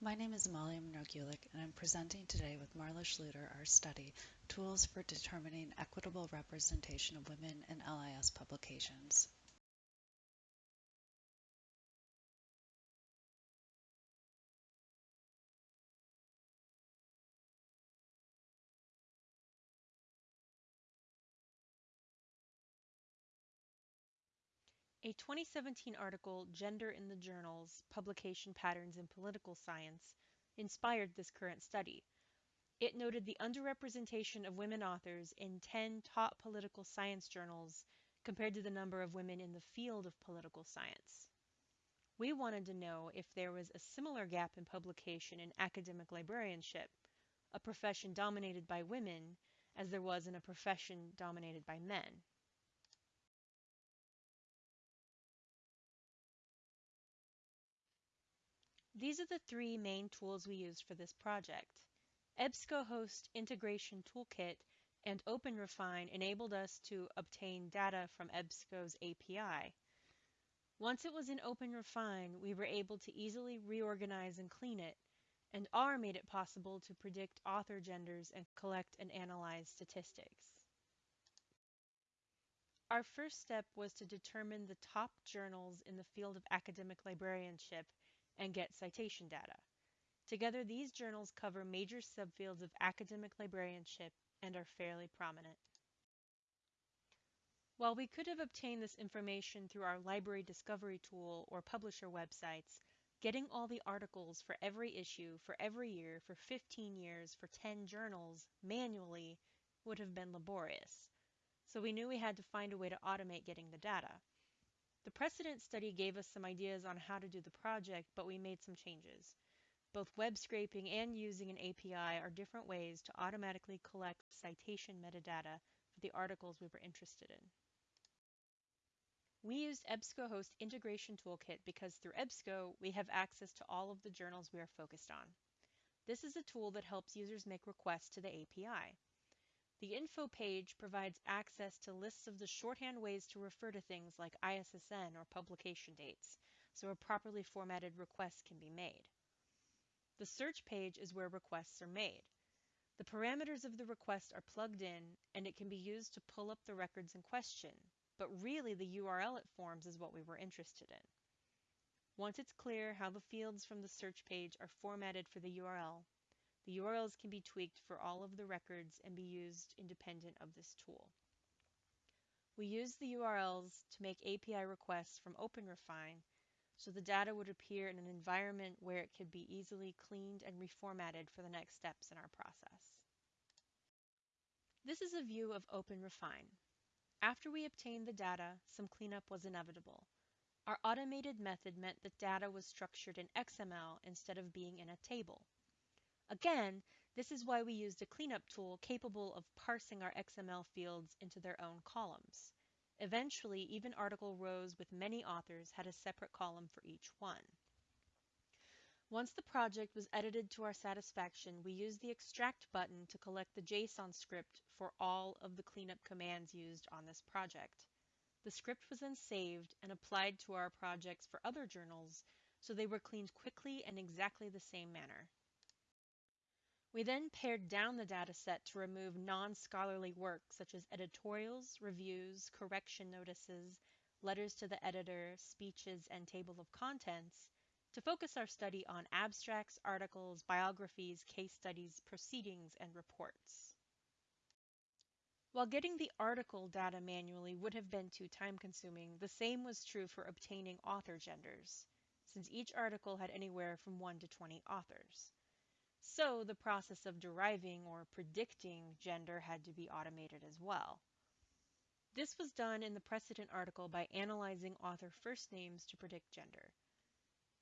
My name is Amalia Monroe-Gulick, and I'm presenting today with Marla Schluter our study, Tools for Determining Equitable Representation of Women in LIS Publications. A 2017 article, Gender in the Journals Publication Patterns in Political Science, inspired this current study. It noted the underrepresentation of women authors in 10 top political science journals compared to the number of women in the field of political science. We wanted to know if there was a similar gap in publication in academic librarianship, a profession dominated by women, as there was in a profession dominated by men. These are the three main tools we used for this project. EBSCOhost Integration Toolkit and OpenRefine enabled us to obtain data from EBSCO's API. Once it was in OpenRefine, we were able to easily reorganize and clean it, and R made it possible to predict author genders and collect and analyze statistics. Our first step was to determine the top journals in the field of academic librarianship and get citation data. Together, these journals cover major subfields of academic librarianship and are fairly prominent. While we could have obtained this information through our library discovery tool or publisher websites, getting all the articles for every issue for every year for 15 years for 10 journals manually would have been laborious. So we knew we had to find a way to automate getting the data. The precedent study gave us some ideas on how to do the project, but we made some changes. Both web scraping and using an API are different ways to automatically collect citation metadata for the articles we were interested in. We used EBSCOhost Integration Toolkit because through EBSCO, we have access to all of the journals we are focused on. This is a tool that helps users make requests to the API. The info page provides access to lists of the shorthand ways to refer to things like ISSN or publication dates, so a properly formatted request can be made. The search page is where requests are made. The parameters of the request are plugged in, and it can be used to pull up the records in question, but really the URL it forms is what we were interested in. Once it's clear how the fields from the search page are formatted for the URL, the URLs can be tweaked for all of the records and be used independent of this tool. We used the URLs to make API requests from OpenRefine so the data would appear in an environment where it could be easily cleaned and reformatted for the next steps in our process. This is a view of OpenRefine. After we obtained the data, some cleanup was inevitable. Our automated method meant that data was structured in XML instead of being in a table. Again, this is why we used a cleanup tool capable of parsing our XML fields into their own columns. Eventually, even article rows with many authors had a separate column for each one. Once the project was edited to our satisfaction, we used the extract button to collect the JSON script for all of the cleanup commands used on this project. The script was then saved and applied to our projects for other journals, so they were cleaned quickly in exactly the same manner. We then pared down the dataset to remove non-scholarly work such as editorials, reviews, correction notices, letters to the editor, speeches, and table of contents to focus our study on abstracts, articles, biographies, case studies, proceedings, and reports. While getting the article data manually would have been too time-consuming, the same was true for obtaining author genders, since each article had anywhere from 1 to 20 authors. So the process of deriving or predicting gender had to be automated as well. This was done in the precedent article by analyzing author first names to predict gender.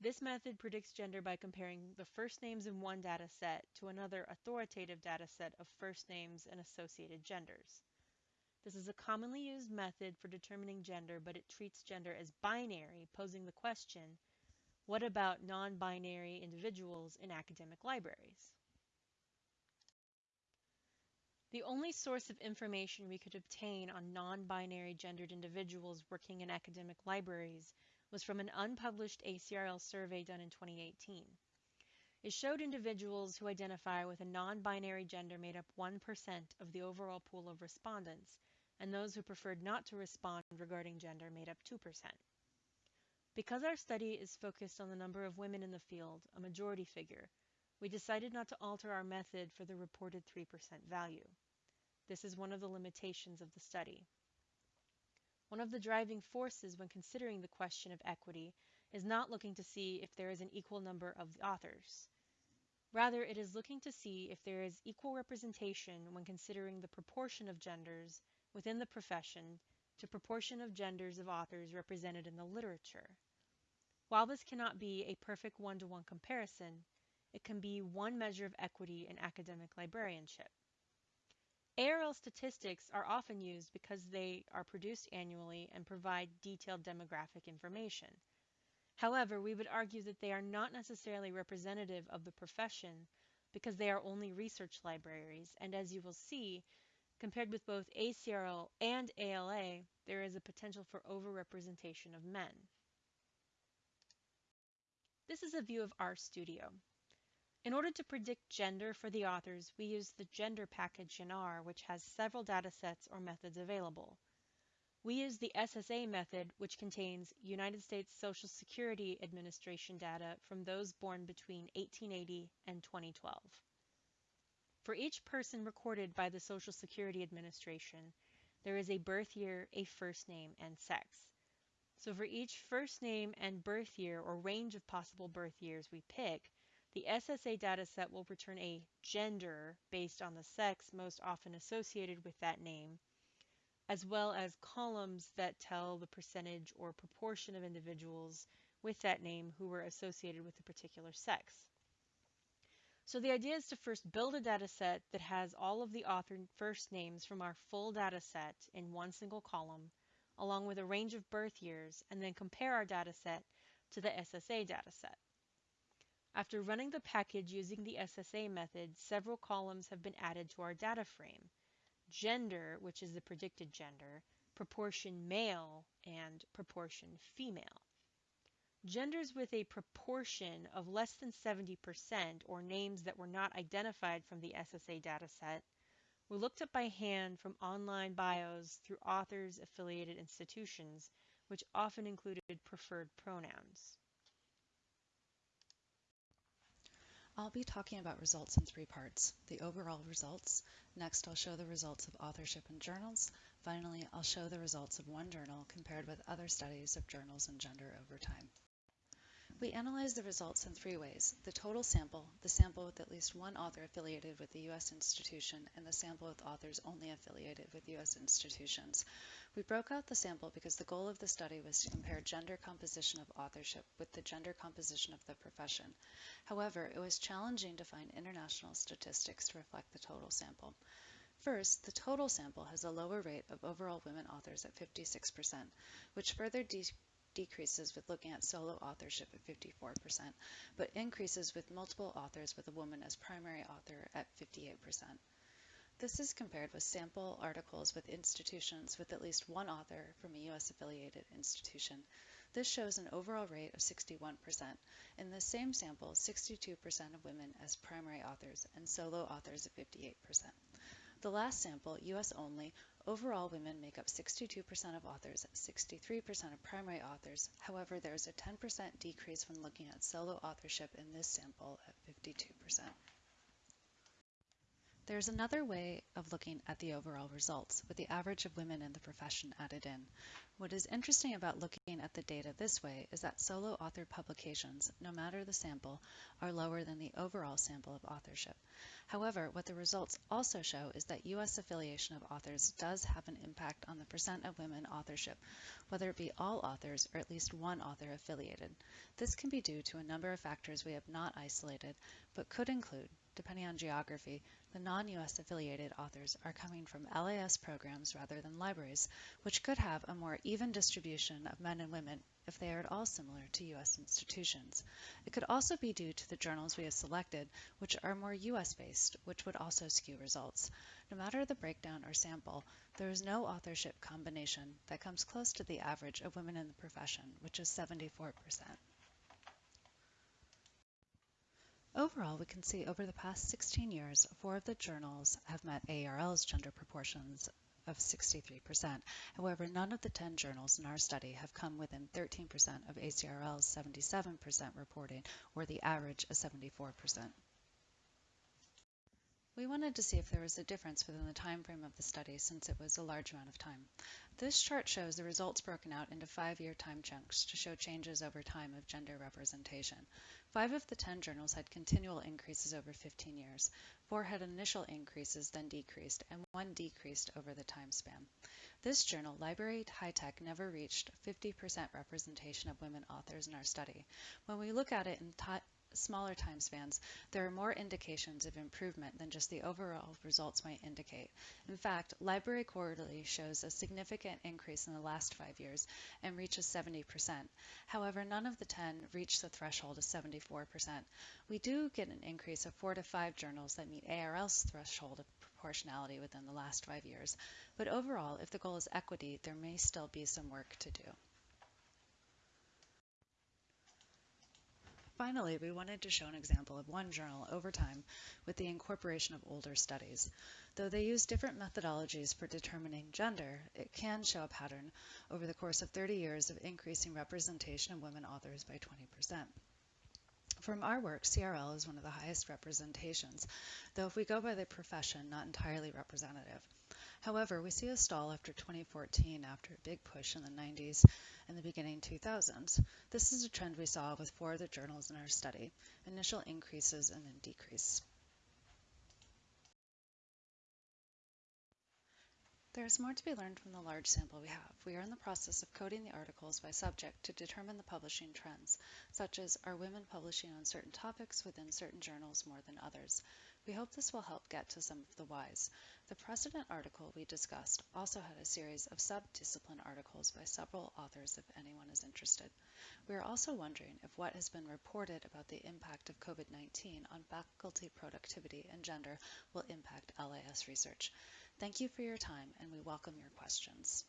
This method predicts gender by comparing the first names in one data set to another authoritative data set of first names and associated genders. This is a commonly used method for determining gender, but it treats gender as binary, posing the question, what about non-binary individuals in academic libraries? The only source of information we could obtain on non-binary gendered individuals working in academic libraries was from an unpublished ACRL survey done in 2018. it showed individuals who identify with a non-binary gender made up 1% of the overall pool of respondents, and those who preferred not to respond regarding gender made up 2%. Because our study is focused on the number of women in the field, a majority figure, we decided not to alter our method for the reported 3% value. This is one of the limitations of the study. One of the driving forces when considering the question of equity is not looking to see if there is an equal number of authors. Rather, it is looking to see if there is equal representation when considering the proportion of genders within the profession to proportion of genders of authors represented in the literature. While this cannot be a perfect one-to-one -one comparison, it can be one measure of equity in academic librarianship. ARL statistics are often used because they are produced annually and provide detailed demographic information. However, we would argue that they are not necessarily representative of the profession because they are only research libraries, and as you will see, compared with both ACRL and ALA, there is a potential for overrepresentation of men. This is a view of RStudio. In order to predict gender for the authors, we use the gender package in R, which has several datasets or methods available. We use the SSA method, which contains United States Social Security Administration data from those born between 1880 and 2012. For each person recorded by the Social Security Administration, there is a birth year, a first name, and sex. So for each first name and birth year or range of possible birth years we pick, the SSA dataset will return a gender based on the sex most often associated with that name, as well as columns that tell the percentage or proportion of individuals with that name who were associated with a particular sex. So the idea is to first build a dataset that has all of the author first names from our full dataset in one single column, along with a range of birth years, and then compare our dataset to the SSA dataset. After running the package using the SSA method, several columns have been added to our data frame. Gender, which is the predicted gender, proportion male, and proportion female. Genders with a proportion of less than 70% or names that were not identified from the SSA dataset were looked up by hand from online bios through authors affiliated institutions, which often included preferred pronouns. I'll be talking about results in three parts. The overall results, next I'll show the results of authorship in journals, finally I'll show the results of one journal compared with other studies of journals and gender over time. We analyze the results in three ways. The total sample, the sample with at least one author affiliated with the U.S. institution, and the sample with authors only affiliated with U.S. institutions. We broke out the sample because the goal of the study was to compare gender composition of authorship with the gender composition of the profession. However, it was challenging to find international statistics to reflect the total sample. First, the total sample has a lower rate of overall women authors at 56%, which further de decreases with looking at solo authorship at 54%, but increases with multiple authors with a woman as primary author at 58%. This is compared with sample articles with institutions with at least one author from a U.S. affiliated institution. This shows an overall rate of 61%. In the same sample, 62% of women as primary authors and solo authors at 58%. The last sample, US only, overall women make up 62% of authors, 63% of primary authors. However, there is a 10% decrease when looking at solo authorship in this sample at 52%. There's another way of looking at the overall results, with the average of women in the profession added in. What is interesting about looking at the data this way is that solo authored publications, no matter the sample, are lower than the overall sample of authorship. However, what the results also show is that U.S. affiliation of authors does have an impact on the percent of women authorship, whether it be all authors or at least one author affiliated. This can be due to a number of factors we have not isolated, but could include depending on geography, the non-U.S. affiliated authors are coming from LIS programs rather than libraries, which could have a more even distribution of men and women if they are at all similar to U.S. institutions. It could also be due to the journals we have selected, which are more U.S. based, which would also skew results. No matter the breakdown or sample, there is no authorship combination that comes close to the average of women in the profession, which is 74%. Overall, we can see over the past 16 years, four of the journals have met ARL's gender proportions of 63%. However, none of the 10 journals in our study have come within 13% of ACRL's 77% reporting, or the average of 74%. We wanted to see if there was a difference within the time frame of the study since it was a large amount of time. This chart shows the results broken out into five-year time chunks to show changes over time of gender representation. Five of the 10 journals had continual increases over 15 years, four had initial increases then decreased, and one decreased over the time span. This journal, Library High Tech, never reached 50% representation of women authors in our study. When we look at it in smaller time spans, there are more indications of improvement than just the overall results might indicate. In fact, Library Quarterly shows a significant increase in the last five years and reaches 70%. However, none of the 10 reach the threshold of 74%. We do get an increase of four to five journals that meet ARL's threshold of proportionality within the last five years. But overall, if the goal is equity, there may still be some work to do. Finally, we wanted to show an example of one journal over time with the incorporation of older studies. Though they use different methodologies for determining gender, it can show a pattern over the course of 30 years of increasing representation of women authors by 20%. From our work, CRL is one of the highest representations, though if we go by the profession, not entirely representative. However, we see a stall after 2014 after a big push in the 90s and the beginning 2000s. This is a trend we saw with four of the journals in our study, initial increases and then decrease. There is more to be learned from the large sample we have. We are in the process of coding the articles by subject to determine the publishing trends, such as are women publishing on certain topics within certain journals more than others. We hope this will help get to some of the whys. The precedent article we discussed also had a series of sub-discipline articles by several authors if anyone is interested. We are also wondering if what has been reported about the impact of COVID-19 on faculty productivity and gender will impact LIS research. Thank you for your time and we welcome your questions.